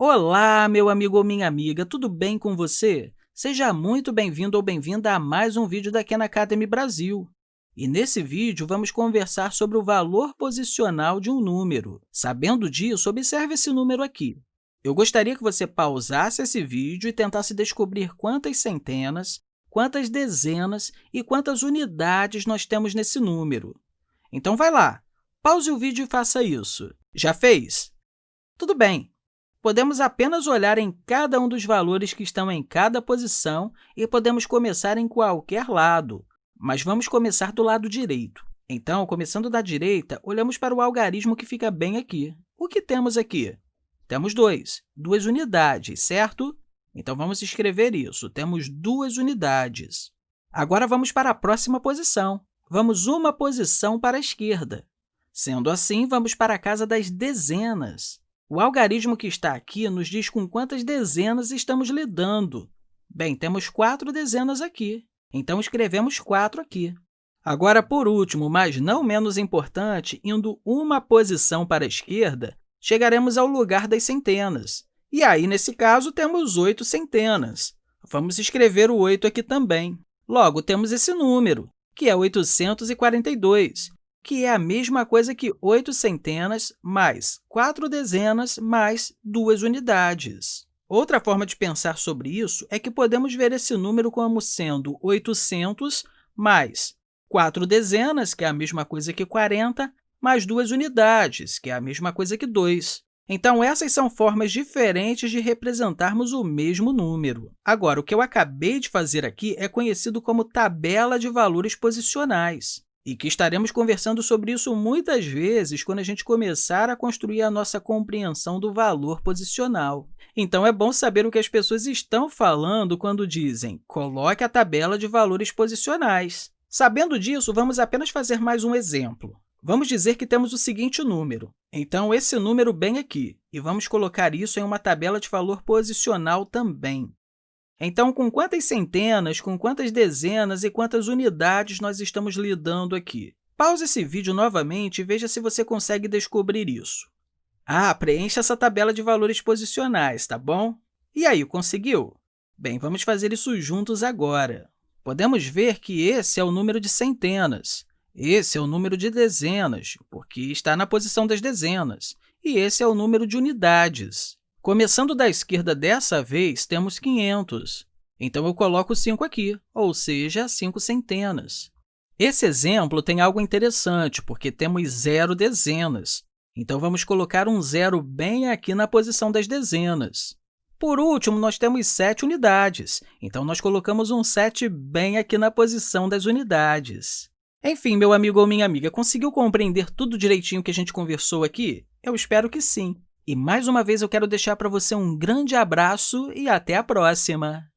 Olá, meu amigo ou minha amiga, tudo bem com você? Seja muito bem-vindo ou bem-vinda a mais um vídeo da Khan Academy Brasil. E nesse vídeo, vamos conversar sobre o valor posicional de um número. Sabendo disso, observe esse número aqui. Eu gostaria que você pausasse esse vídeo e tentasse descobrir quantas centenas, quantas dezenas e quantas unidades nós temos nesse número. Então, vai lá, pause o vídeo e faça isso. Já fez? Tudo bem. Podemos apenas olhar em cada um dos valores que estão em cada posição e podemos começar em qualquer lado, mas vamos começar do lado direito. Então, começando da direita, olhamos para o algarismo que fica bem aqui. O que temos aqui? Temos 2, duas unidades, certo? Então, vamos escrever isso. Temos duas unidades. Agora, vamos para a próxima posição. Vamos uma posição para a esquerda. Sendo assim, vamos para a casa das dezenas. O algarismo que está aqui nos diz com quantas dezenas estamos lidando. Bem, temos quatro dezenas aqui, então escrevemos 4 aqui. Agora, por último, mas não menos importante, indo uma posição para a esquerda, chegaremos ao lugar das centenas. E aí, nesse caso, temos 8 centenas. Vamos escrever o 8 aqui também. Logo, temos esse número, que é 842, que é a mesma coisa que 8 centenas mais 4 dezenas mais 2 unidades. Outra forma de pensar sobre isso é que podemos ver esse número como sendo 800 mais 4 dezenas, que é a mesma coisa que 40, mais 2 unidades, que é a mesma coisa que 2. Então, essas são formas diferentes de representarmos o mesmo número. Agora, o que eu acabei de fazer aqui é conhecido como tabela de valores posicionais e que estaremos conversando sobre isso muitas vezes quando a gente começar a construir a nossa compreensão do valor posicional. Então, é bom saber o que as pessoas estão falando quando dizem coloque a tabela de valores posicionais. Sabendo disso, vamos apenas fazer mais um exemplo. Vamos dizer que temos o seguinte número. Então, esse número bem aqui, e vamos colocar isso em uma tabela de valor posicional também. Então, com quantas centenas, com quantas dezenas e quantas unidades nós estamos lidando aqui? Pause esse vídeo novamente e veja se você consegue descobrir isso. Ah, preencha essa tabela de valores posicionais, tá bom? E aí, conseguiu? Bem, vamos fazer isso juntos agora. Podemos ver que esse é o número de centenas, esse é o número de dezenas, porque está na posição das dezenas, e esse é o número de unidades. Começando da esquerda dessa vez, temos 500. Então, eu coloco 5 aqui, ou seja, 5 centenas. Esse exemplo tem algo interessante, porque temos zero dezenas. Então, vamos colocar um zero bem aqui na posição das dezenas. Por último, nós temos 7 unidades, então nós colocamos um 7 bem aqui na posição das unidades. Enfim, meu amigo ou minha amiga, conseguiu compreender tudo direitinho que a gente conversou aqui? Eu espero que sim. E, mais uma vez, eu quero deixar para você um grande abraço e até a próxima!